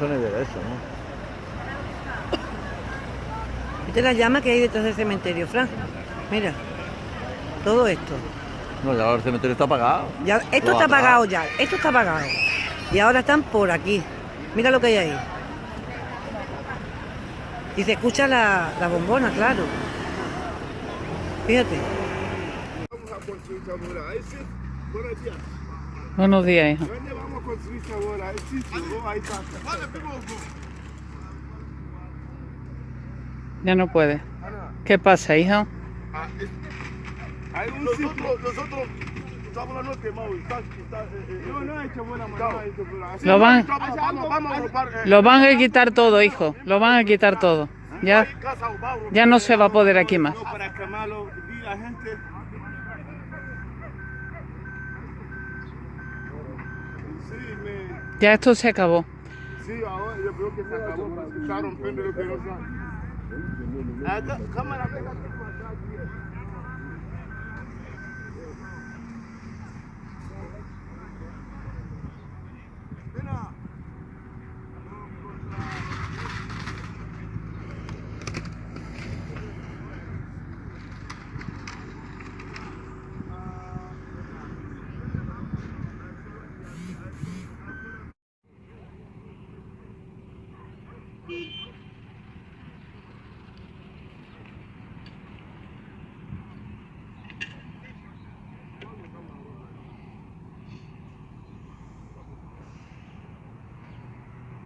razones de eso, ¿no? ¿Viste las llamas que hay detrás del cementerio, Fran? Mira, todo esto. No, ya ahora el cementerio está apagado. Ya, esto Lo está apagado ya, esto está apagado. Y ahora están por aquí. Mira lo que hay ahí. Y se escucha la, la bombona, claro. Fíjate. Buenos días. Buenos días, hijo. ¿Dónde vamos a construir ahora? Ahí está. Ya no puede. ¿Qué pasa, hijo? Ah, Hay un nosotros, nosotros la noche, Mau. Eh, eh, no, hecho buena manera. Lo van- eh, Lo van a quitar todo, hijo. Lo van a quitar todo. Ya, ya no se va a poder aquí más. No, para quemarlo. Y la gente. Sí, me. Ya esto se acabó.